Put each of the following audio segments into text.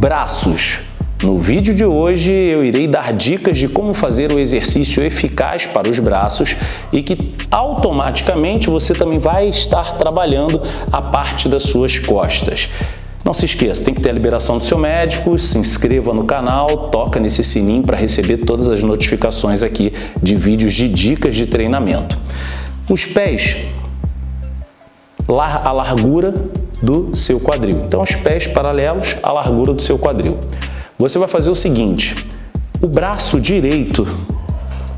braços. No vídeo de hoje eu irei dar dicas de como fazer o exercício eficaz para os braços e que automaticamente você também vai estar trabalhando a parte das suas costas. Não se esqueça, tem que ter a liberação do seu médico, se inscreva no canal, toca nesse sininho para receber todas as notificações aqui de vídeos de dicas de treinamento. Os pés, a largura do seu quadril. Então, os pés paralelos à largura do seu quadril. Você vai fazer o seguinte, o braço direito,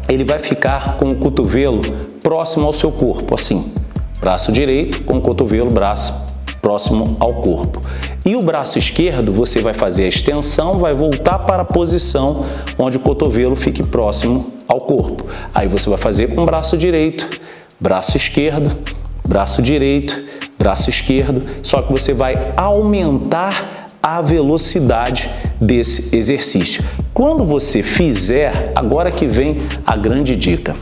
ele vai ficar com o cotovelo próximo ao seu corpo, assim. Braço direito com o cotovelo, braço próximo ao corpo. E o braço esquerdo, você vai fazer a extensão, vai voltar para a posição onde o cotovelo fique próximo ao corpo. Aí você vai fazer com o braço direito, braço esquerdo, braço direito, braço esquerdo, só que você vai aumentar a velocidade desse exercício. Quando você fizer, agora que vem a grande dica,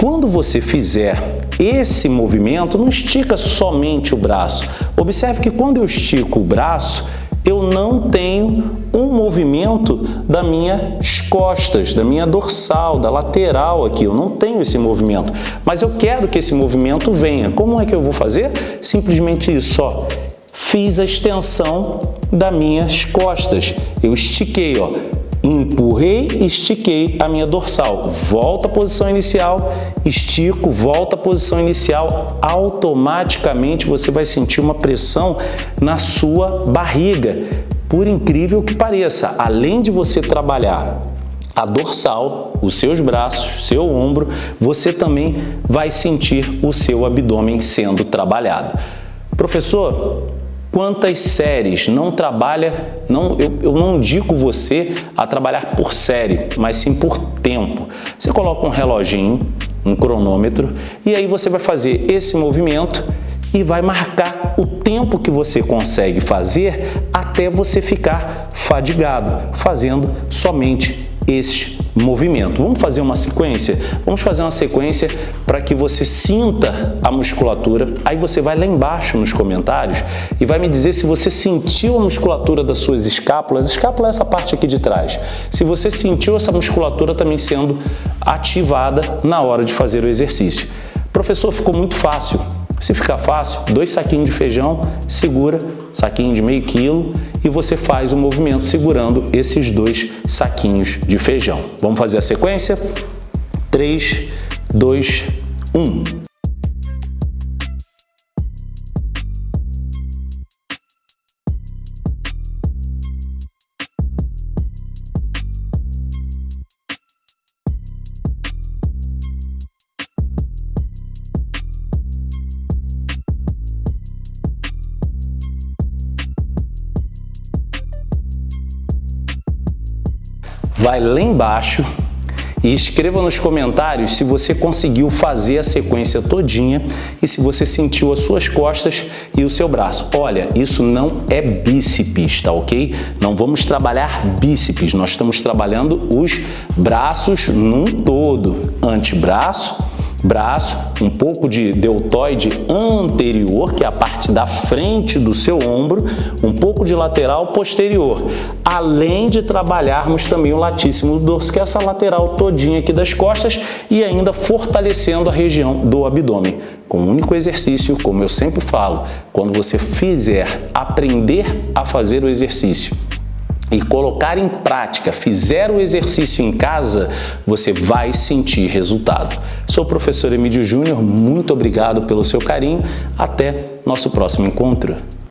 quando você fizer esse movimento, não estica somente o braço. Observe que quando eu estico o braço, eu não tenho movimento das minhas costas, da minha dorsal, da lateral aqui. Eu não tenho esse movimento, mas eu quero que esse movimento venha. Como é que eu vou fazer? Simplesmente isso, ó fiz a extensão das minhas costas. Eu estiquei, ó, empurrei, estiquei a minha dorsal. Volta à posição inicial, estico, volta à posição inicial. Automaticamente você vai sentir uma pressão na sua barriga. Por incrível que pareça, além de você trabalhar a dorsal, os seus braços, seu ombro, você também vai sentir o seu abdômen sendo trabalhado. Professor, Quantas séries não trabalha, não, eu, eu não indico você a trabalhar por série, mas sim por tempo. Você coloca um reloginho, um cronômetro, e aí você vai fazer esse movimento e vai marcar o tempo que você consegue fazer até você ficar fadigado, fazendo somente este movimento. Vamos fazer uma sequência? Vamos fazer uma sequência para que você sinta a musculatura. Aí você vai lá embaixo nos comentários e vai me dizer se você sentiu a musculatura das suas escápulas. Escápula é essa parte aqui de trás. Se você sentiu essa musculatura também sendo ativada na hora de fazer o exercício. Professor, ficou muito fácil. Se ficar fácil, dois saquinhos de feijão, segura, saquinho de meio quilo e você faz o movimento segurando esses dois saquinhos de feijão. Vamos fazer a sequência? 3, 2, 1. Vai lá embaixo e escreva nos comentários se você conseguiu fazer a sequência todinha e se você sentiu as suas costas e o seu braço. Olha, isso não é bíceps, tá ok? Não vamos trabalhar bíceps, nós estamos trabalhando os braços num todo. Antebraço, braço, um pouco de deltoide anterior, que é a parte da frente do seu ombro, um pouco de lateral posterior, além de trabalharmos também o latíssimo do dorso, que é essa lateral todinha aqui das costas e ainda fortalecendo a região do abdômen. Com um único exercício, como eu sempre falo, quando você fizer aprender a fazer o exercício e colocar em prática, fizer o exercício em casa, você vai sentir resultado. Sou o professor Emílio Júnior, muito obrigado pelo seu carinho, até nosso próximo encontro.